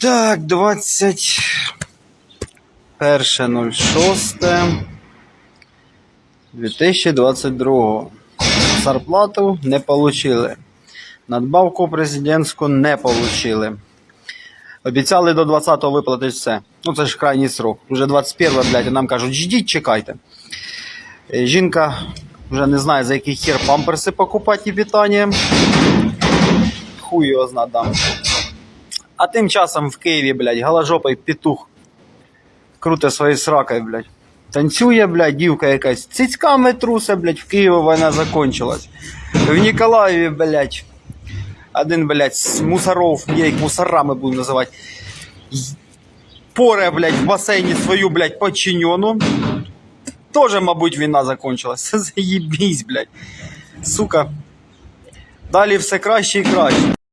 Так, 21.06. 2022. Зарплату не получили. Надбавку президентську не получили. Обіцяли до 20-го виплатити все. Ну це ж крайній срок. Уже 21 блядь, а нам кажуть, ждіть, чекайте. Е, Жінка вже не знає, за який хер памперси покупати і питання. Хуй його зна дам. А тим часом в Києві, блядь, голожопий петух круте своєю сракою, блядь. Танцює, блядь, дівка якась. Цицьками трусе, блядь, в Києві війна закончилась. В Ніколаєві, блядь, один, блядь, з мусоров, я їх мусорами буду називати, поре, блядь, в басейні свою, блядь, подчинену. Тоже, мабуть, війна закончилась. Заєбісь, блядь. Сука. Далі все краще і краще.